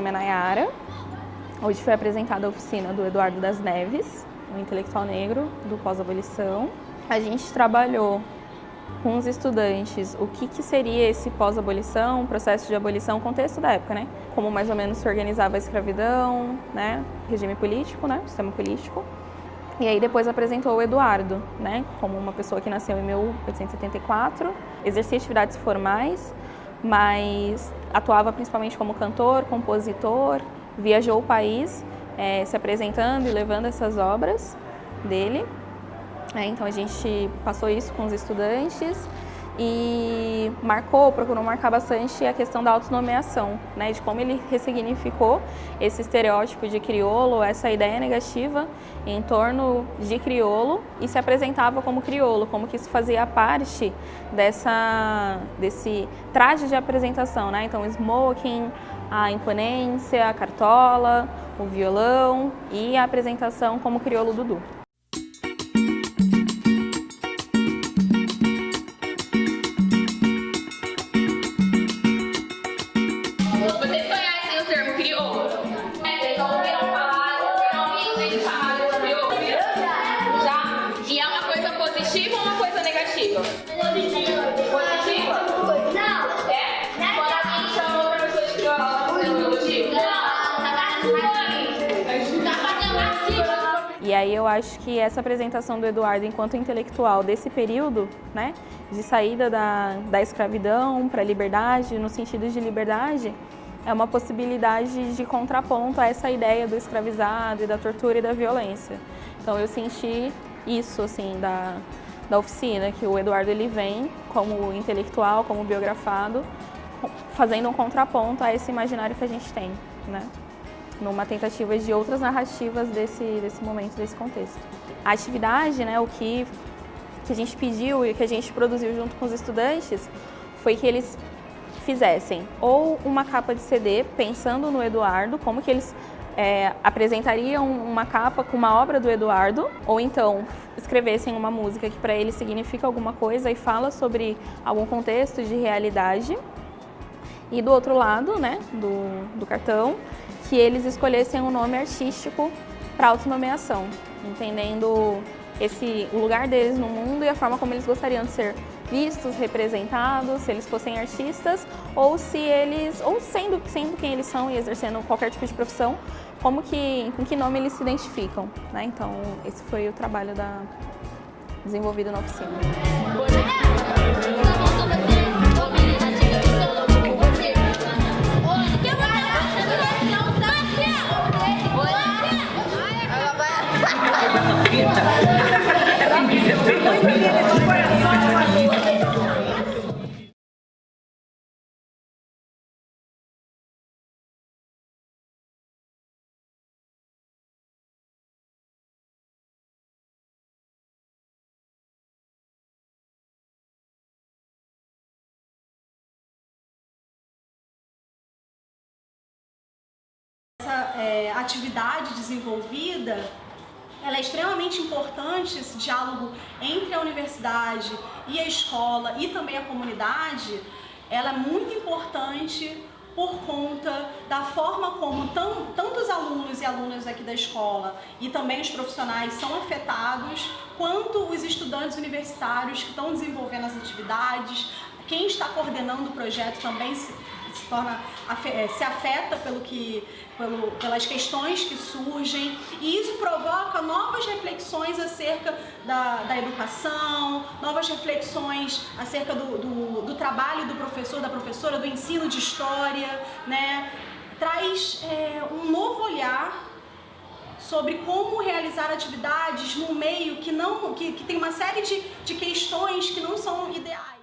nome é Nayara. Hoje foi apresentada a oficina do Eduardo das Neves, um intelectual negro do pós-abolição. A gente trabalhou com os estudantes o que, que seria esse pós-abolição, processo de abolição, contexto da época, né? Como mais ou menos se organizava a escravidão, né? Regime político, né? Sistema político. E aí depois apresentou o Eduardo, né? Como uma pessoa que nasceu em 1874, exercia atividades formais, mas atuava principalmente como cantor, compositor, viajou o país é, se apresentando e levando essas obras dele. É, então a gente passou isso com os estudantes e marcou, procurou marcar bastante a questão da autonomeação, né, de como ele ressignificou esse estereótipo de crioulo, essa ideia negativa em torno de crioulo e se apresentava como crioulo, como que isso fazia parte dessa, desse traje de apresentação, né, então smoking, a imponência, a cartola, o violão e a apresentação como crioulo Dudu. E aí eu acho que essa apresentação do Eduardo enquanto intelectual desse período, né, de saída da, da escravidão para a liberdade, no sentido de liberdade, é uma possibilidade de contraponto a essa ideia do escravizado e da tortura e da violência. Então eu senti isso, assim, da, da oficina, que o Eduardo ele vem como intelectual, como biografado, fazendo um contraponto a esse imaginário que a gente tem, né? numa tentativa de outras narrativas desse, desse momento, desse contexto. A atividade, né, o que, que a gente pediu e que a gente produziu junto com os estudantes foi que eles fizessem ou uma capa de CD, pensando no Eduardo, como que eles é, apresentariam uma capa com uma obra do Eduardo, ou então escrevessem uma música que para eles significa alguma coisa e fala sobre algum contexto de realidade. E do outro lado, né, do, do cartão, que eles escolhessem um nome artístico para autonomeação, entendendo esse, o lugar deles no mundo e a forma como eles gostariam de ser vistos, representados, se eles fossem artistas ou se eles, ou sendo, sendo quem eles são e exercendo qualquer tipo de profissão, como que, com que nome eles se identificam. Né? Então, esse foi o trabalho da, desenvolvido na oficina. atividade desenvolvida ela é extremamente importante, esse diálogo entre a universidade e a escola e também a comunidade, ela é muito importante por conta da forma como tão, tantos alunos e alunas aqui da escola e também os profissionais são afetados, quanto os estudantes universitários que estão desenvolvendo as atividades, quem está coordenando o projeto também se, torna, é, se afeta pelo que, pelo, pelas questões que surgem e isso provoca novas reflexões acerca da, da educação, novas reflexões acerca do, do, do, trabalho do professor, da professora, do ensino de história, né? traz é, um novo olhar sobre como realizar atividades num meio que, não, que, que tem uma série de, de questões que não são ideais.